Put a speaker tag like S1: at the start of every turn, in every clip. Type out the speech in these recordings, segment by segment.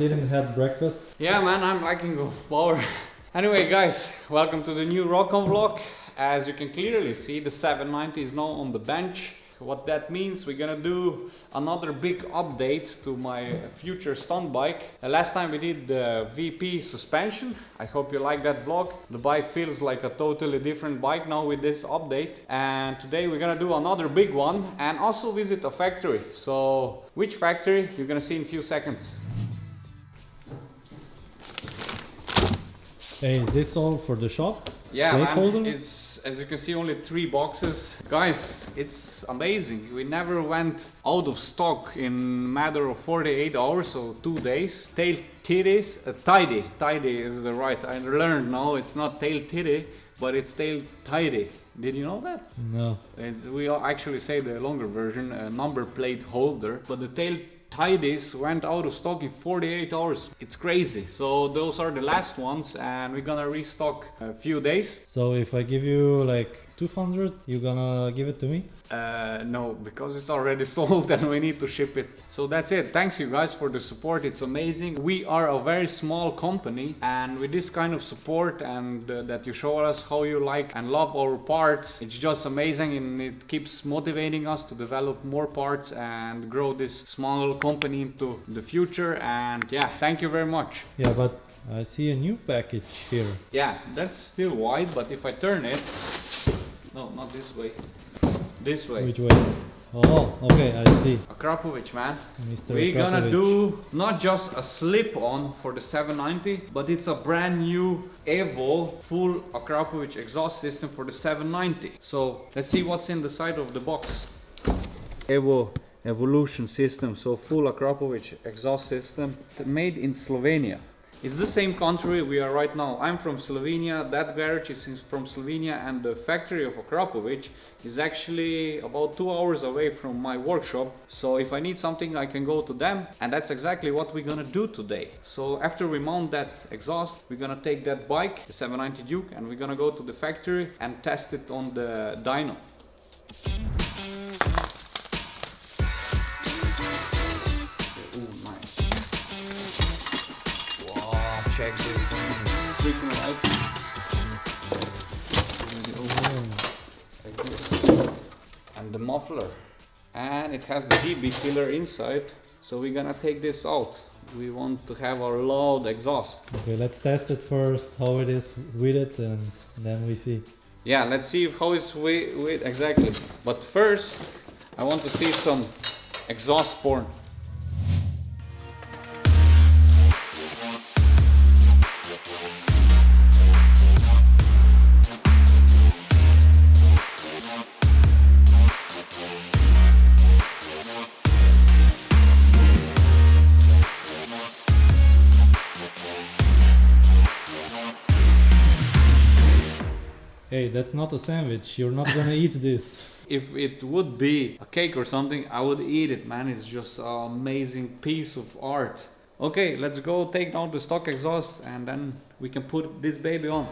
S1: Didn't have breakfast.
S2: Yeah, man, I'm lacking of power. anyway, guys, welcome to the new Rockon vlog. As you can clearly see, the 790 is now on the bench. What that means, we're gonna do another big update to my future stunt bike. Last time we did the VP suspension. I hope you like that vlog. The bike feels like a totally different bike now with this update. And today we're gonna do another big one and also visit a factory. So which factory you're gonna see in a few seconds.
S1: Hey, is this all for the shop?
S2: Yeah, man. It's as you can see only three boxes. Guys, it's amazing. We never went out of stock in matter of 48 hours, so two days. Tail titties, uh, tidy. Tidy is the right. I learned now it's not tail titty, but it's tail tidy. Did you know that?
S1: No.
S2: It's, we actually say the longer version, a number plate holder, but the tail tidies went out of stock in 48 hours. It's crazy. So those are the last ones and we're gonna restock a few days.
S1: So if I give you like 200, you gonna give it to me?
S2: Uh, no, because it's already sold and we need to ship it. So that's it. Thanks you guys for the support. It's amazing. We are a very small company and with this kind of support and uh, that you show us how you like and love our parts, it's just amazing and it keeps motivating us to develop more parts and grow this small company into the future. And yeah, thank you very much.
S1: Yeah, but I see a new package here.
S2: Yeah, that's still wide, but if I turn it, no, not this way, this way.
S1: Which way? Oh, okay, I see.
S2: Akrapovic, man.
S1: Mr.
S2: We're gonna do not just a slip on for the 790, but it's a brand new Evo full Akrapovic exhaust system for the 790. So let's see what's in the side of the box. Evo Evolution system, so full Akrapovic exhaust system made in Slovenia. It's the same country we are right now. I'm from Slovenia, that garage is from Slovenia and the factory of Akrapovic is actually about two hours away from my workshop. So if I need something I can go to them and that's exactly what we're gonna do today. So after we mount that exhaust, we're gonna take that bike, the 790 Duke, and we're gonna go to the factory and test it on the dyno. And the muffler. And it has the DB killer inside. So we're gonna take this out. We want to have our loud exhaust.
S1: Okay, let's test it first, how it is with it, and then we see.
S2: Yeah, let's see if how it's with, with exactly. But first, I want to see some exhaust porn.
S1: Hey, that's not a sandwich. You're not gonna eat this.
S2: If it would be a cake or something, I would eat it, man. It's just an amazing piece of art. Okay, let's go take down the stock exhaust and then we can put this baby on.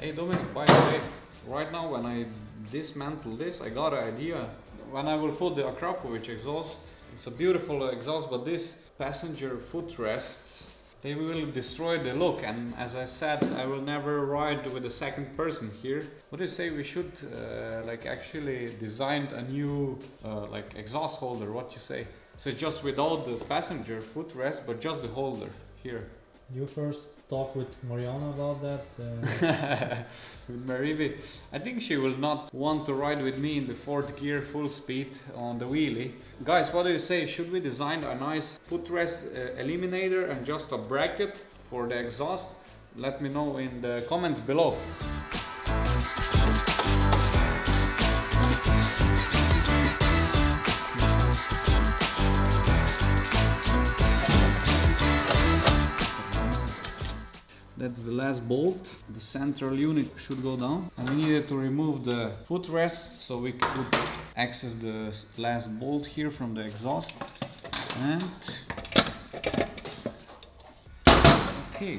S2: Hey Dominic, by the way, right now when I dismantle this, I got an idea. When I will put the Akrapovic exhaust, it's a beautiful exhaust, but this passenger footrests, they will destroy the look. And as I said, I will never ride with a second person here. What do you say we should uh, like actually design a new uh, like exhaust holder? What you say? So just without the passenger footrest, but just the holder here.
S1: You first talk with Mariana about that. Uh,
S2: with Marivi. I think she will not want to ride with me in the fourth gear full speed on the wheelie. Guys, what do you say? Should we design a nice footrest uh, eliminator and just a bracket for the exhaust? Let me know in the comments below. That's the last bolt. The central unit should go down. And we needed to remove the footrest so we could access the last bolt here from the exhaust. And okay,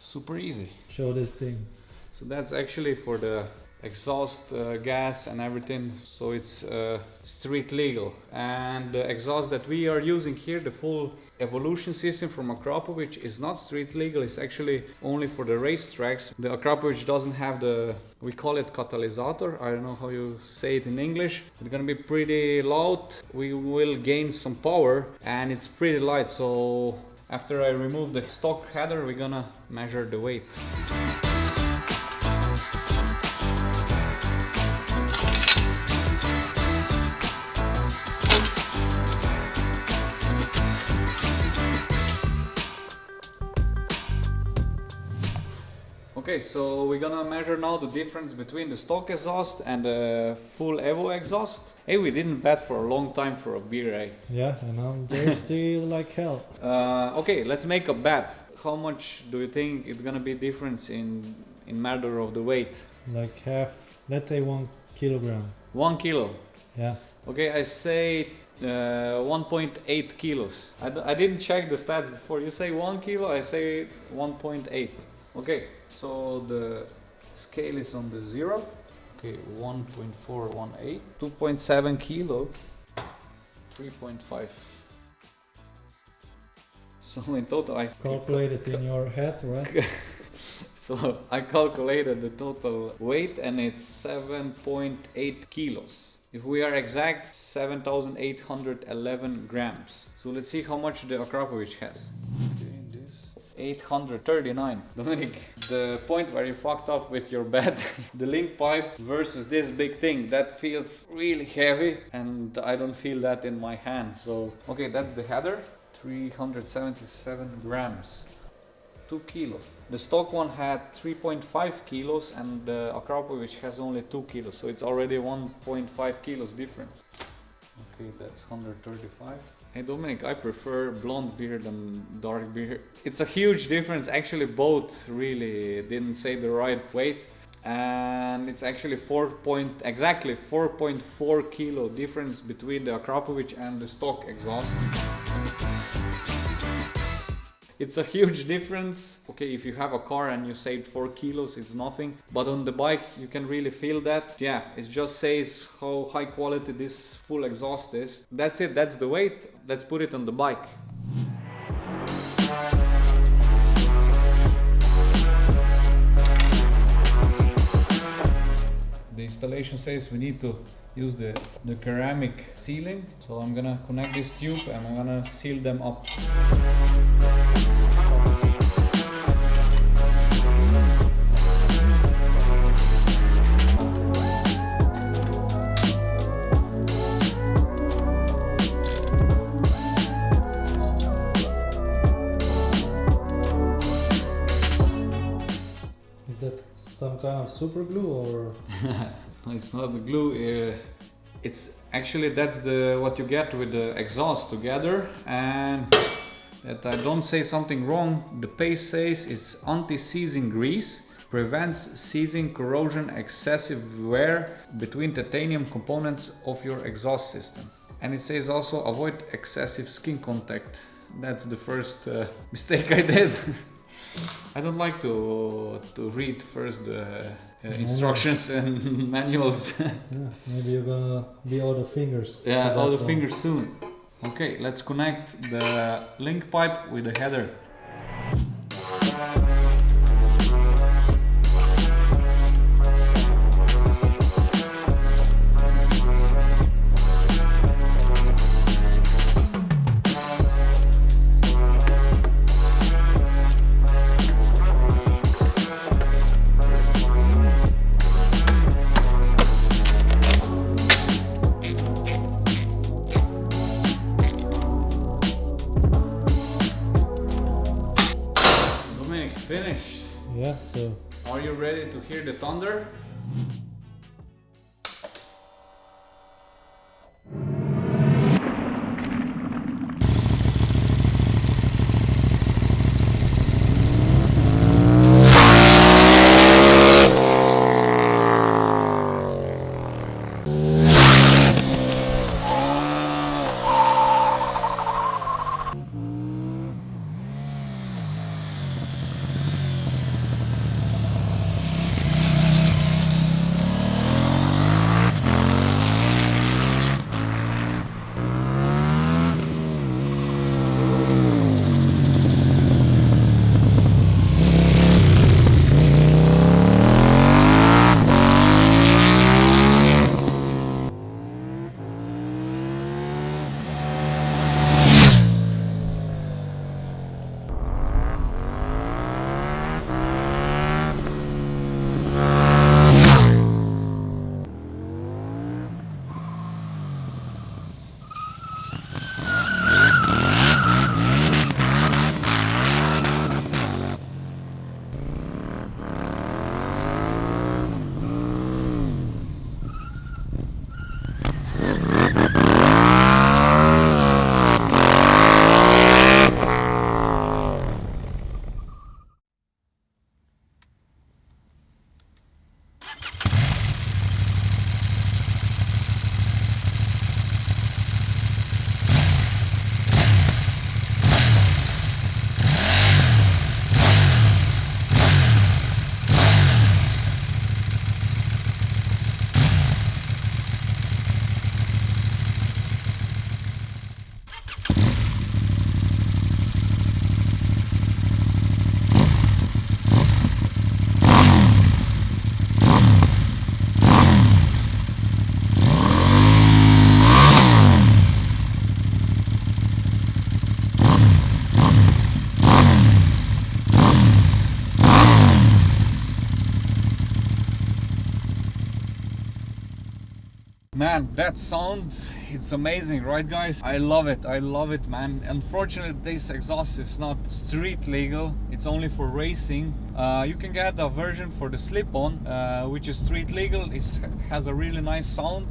S2: super easy.
S1: Show this thing.
S2: So that's actually for the exhaust uh, gas and everything. So it's uh, street legal. And the exhaust that we are using here, the full evolution system from Akrapovic is not street legal. It's actually only for the racetracks. The Akrapovic doesn't have the, we call it catalysator. I don't know how you say it in English. It's gonna be pretty loud. We will gain some power and it's pretty light. So after I remove the stock header, we're gonna measure the weight. Okay, so we're gonna measure now the difference between the stock exhaust and the full Evo exhaust. Hey, we didn't bet for a long time for a beer, eh?
S1: Yeah, and I'm thirsty like hell.
S2: Uh, okay, let's make a bet. How much do you think it's gonna be difference in in matter of the weight?
S1: Like half, let's say one kilogram.
S2: One kilo.
S1: Yeah.
S2: Okay, I say uh, 1.8 kilos. I, d- I didn't check the stats before. You say one kilo, I say 1.8. Okay, so the scale is on the zero. Okay, 1.418, 2.7 kilo, 3.5. So in total, I
S1: Calculate it in your head, right?
S2: so I calculated the total weight and it's 7.8 kilos. If we are exact, 7,811 grams. So let's see how much the Akrapovic has. Okay, this 839. Dominic, the point where you fucked up with your bed, the link pipe versus this big thing, that feels really heavy and I don't feel that in my hand. So, okay, that's the header, 377 grams. 2 kilos. The stock one had 3.5 kilos and the Akrapovic has only 2 kilos, so it's already 1.5 kilos difference. Okay, that's 135. Hey Dominic, I prefer blonde beer than dark beer. It's a huge difference. Actually, both really didn't say the right weight. And it's actually 4 point, exactly 4.4 kilo difference between the Akrapovic and the stock exhaust. It's a huge difference. Okay, if you have a car and you saved 4 kilos, it's nothing. But on the bike, you can really feel that. Yeah, it just says how high quality this full exhaust is. That's it, that's the weight. Let's put it on the bike. The installation says we need to use the, the ceramic sealing. So I'm gonna connect this tube and I'm gonna seal them up.
S1: Kind of super glue or
S2: it's not the glue. Uh, it's actually that's the what you get with the exhaust together. And that I don't say something wrong. The paste says it's anti-seizing grease, prevents seizing, corrosion, excessive wear between titanium components of your exhaust system. And it says also avoid excessive skin contact. That's the first uh, mistake I did. I don't like to to read first the uh, instructions and manuals.
S1: yeah, maybe you're gonna be all the fingers.
S2: yeah, all the
S1: one.
S2: fingers soon. Okay, let's connect the link pipe with the header. Finished.
S1: Yeah, so
S2: Are you ready to hear the thunder? That sound, it's amazing, right guys? I love it, I love it, man. Unfortunately, this exhaust is not street legal. It's only for racing. Uh, you can get a version for the slip-on, uh, which is street legal. It has a really nice sound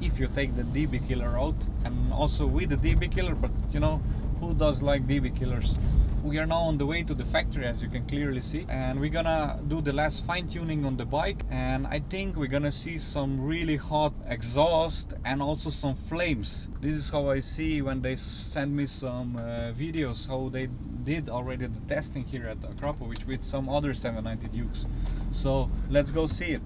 S2: if you take the DB killer out, and also with the DB killer. But you know, who does like DB killers? We are now on the way to the factory as you can clearly see. And we're gonna do the last fine-tuning on the bike. And I think we're gonna see some really hot exhaust and also some flames. This is how I see when they send me some uh, videos how they did already the testing here at Akrapovic with some other 790 Dukes. So let's go see it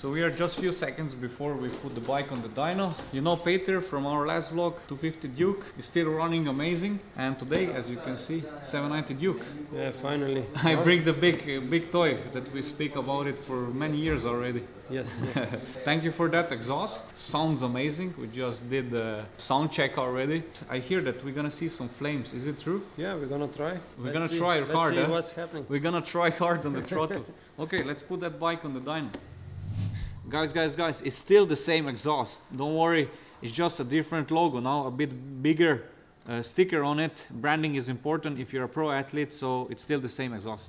S2: so we are just few seconds before we put the bike on the dyno. You know Peter from our last vlog, 250 Duke, is still running amazing. And today, as you can see, 790 Duke.
S3: Yeah, finally.
S2: I bring the big, big toy that we speak about it for many years already.
S3: Yes. yes.
S2: Thank you for that exhaust. Sounds amazing. We just did the sound check already. I hear that we're gonna see some flames. Is it true?
S3: Yeah, we're gonna try.
S2: We're
S3: Let's
S2: gonna
S3: see.
S2: try
S3: Let's
S2: hard.
S3: see
S2: eh?
S3: what's happening.
S2: We're gonna try hard on the throttle. okay, let's put that bike on the dyno. Guys, guys, guys, it's still the same exhaust. Don't worry, it's just a different logo now, a bit bigger uh, sticker on it. Branding is important if you're a pro athlete, so it's still the same exhaust.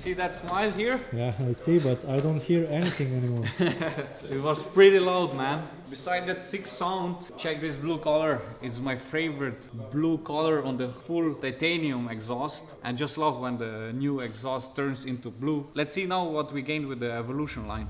S2: See that smile here?
S1: Yeah, I see, but I don't hear anything anymore.
S2: It was pretty loud, man. Beside that sick sound, check this blue color. It's my favorite blue color on the full titanium exhaust. I just love when the new exhaust turns into blue. Let's see now what we gained with the Evolution line.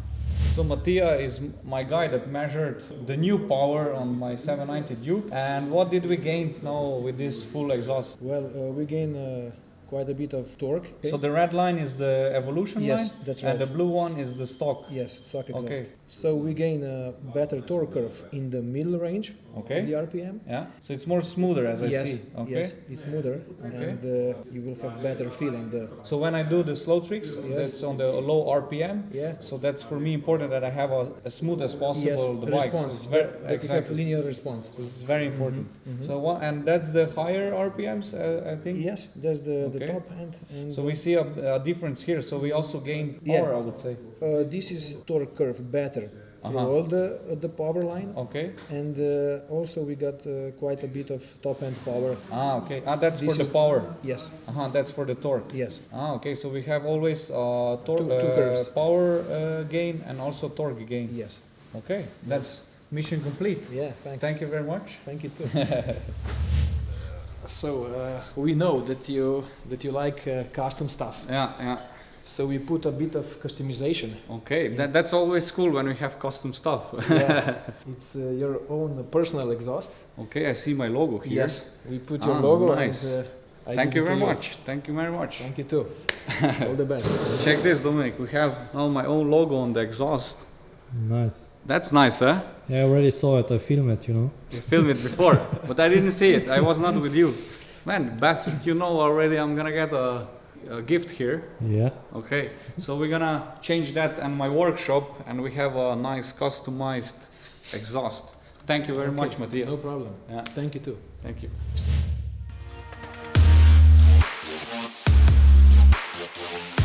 S2: So Mattia is my guy that measured the new power on my 790 Duke. And what did we gain now with this full exhaust?
S4: Well, uh, we gain uh, quite a bit of torque.
S2: So the red line is the Evolution
S4: Yes,
S2: line?
S4: that's
S2: And the blue one is the stock?
S4: yes, stock exhaust.
S2: Okay.
S4: So we gain a better torque curve in the middle range
S2: Okay.
S4: the RPM.
S2: Yeah, so it's more smoother as I see. Okay.
S4: yes, it's smoother,
S2: Okay.
S4: and uh, you will have better feeling. The
S2: So when I do the slow tricks,
S4: Yes.
S2: that's on the low RPM.
S4: Yeah.
S2: So that's for me important that I have a, as smooth as possible
S4: yes,
S2: the bike.
S4: response.
S2: So it's very,
S4: that you have
S2: exactly.
S4: linear response.
S2: This is very important.
S4: mhm.
S2: So one, and that's the higher RPMs, uh, I think.
S4: Yes, that's the,
S2: Okay.
S4: the top end. And
S2: So we see a, a difference here. So we also gain
S4: Yeah.
S2: power, I would say.
S4: uh, this is torque curve better through
S2: Uh-huh.
S4: all the uh, the power line,
S2: Okay.
S4: and uh, also we got uh, quite a bit of top end power.
S2: Ah, okay. Ah, that's for the power.
S4: Yes,
S2: Uh huh. That's for the torque.
S4: yes,
S2: Ah, okay. So we have always uh, tor-
S4: Two- two
S2: uh,
S4: curves.
S2: power uh, gain and also torque gain.
S4: yes.
S2: Okay. That's mission complete.
S4: Yeah, thanks.
S2: Thank you very much.
S4: Thank you too.
S5: So uh, we know that you that you like uh, custom stuff.
S2: Yeah, yeah.
S5: So we put a bit of customization.
S2: Okay, that, that's always cool when we have custom stuff.
S5: Yeah. it's uh, your own personal exhaust.
S2: okay, I see my logo here.
S5: Yes, we put your
S2: Ah,
S5: logo.
S2: nice.
S5: And, uh, I
S2: Thank you
S5: it to
S2: very much. Thank you very much.
S5: Thank you too. All the best.
S2: Check this, Dominic. We have now my own logo on the exhaust.
S1: nice.
S2: That's nice, huh?
S1: Yeah, I already saw it. I filmed it, you know.
S2: You filmed it before, but I didn't see it. I was not with you. Man, bastard, you know already I'm gonna get a, a gift here.
S1: Yeah.
S2: Okay, so we're gonna change that in my workshop and we have a nice customized exhaust. Thank you very much, Mattia.
S5: No problem.
S2: Yeah,
S5: Thank you too.
S2: thank you. What do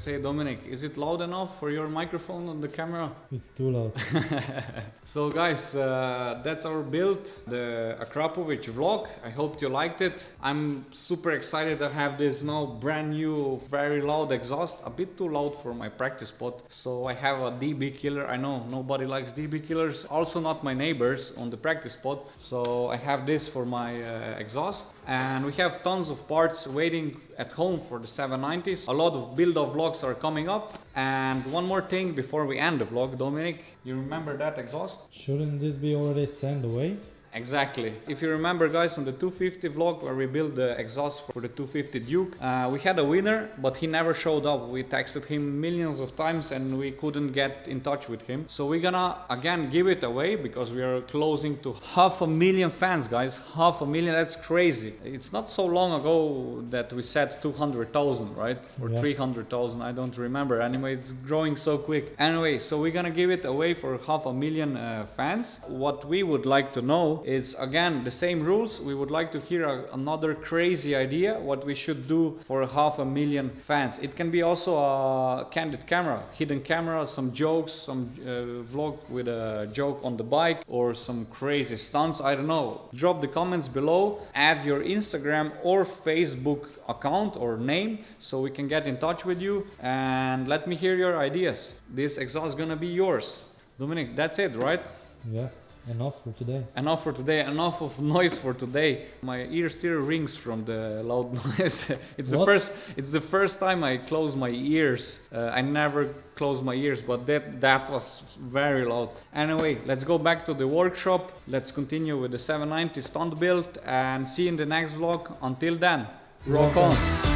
S2: say, Dominic? Is it loud enough for your microphone on the camera?
S1: It's too loud.
S2: So guys, uh, that's our build, the Akrapovic vlog. I hope you liked it. I'm super excited to have this now brand new, very loud exhaust. A bit too loud for my practice spot. So I have a DB killer. I know nobody likes DB killers. Also not my neighbors on the practice spot. So I have this for my uh, exhaust. And we have tons of parts waiting at home for the 790s. A lot of build of vlogs are coming up. And one more thing before we end the vlog, Dominic, you remember that exhaust?
S1: Shouldn't this be already sent away?
S2: Exactly. If you remember, guys, on the 250 vlog where we built the exhaust for the 250 Duke, uh, we had a winner, but he never showed up. We texted him millions of times and we couldn't get in touch with him. So we're gonna again give it away because we are closing to half a million fans, guys. Half a million, that's crazy. It's not so long ago that we said 200,000, right? Or
S1: Yeah.
S2: 300,000, I don't remember. Anyway, it's growing so quick. Anyway, so we're gonna give it away for half a million uh, fans. What we would like to know is again the same rules. We would like to hear a, another crazy idea what we should do for half a million fans. It can be also a candid camera, hidden camera, some jokes, some uh, vlog with a joke on the bike or some crazy stunts. I don't know. Drop the comments below. Add your Instagram or Facebook account or name so we can get in touch with you and let me hear your ideas. This exhaust is gonna be yours. Dominic, that's it, right?
S1: Yeah, enough for today.
S2: Enough for today, enough of noise for today. My ear still rings from the loud noise. it's the first it's the first time I close my ears. Uh, I never close my ears, but that that was very loud. Anyway, let's go back to the workshop. Let's continue with the 790 stunt build and see you in the next vlog. Until then, rock on.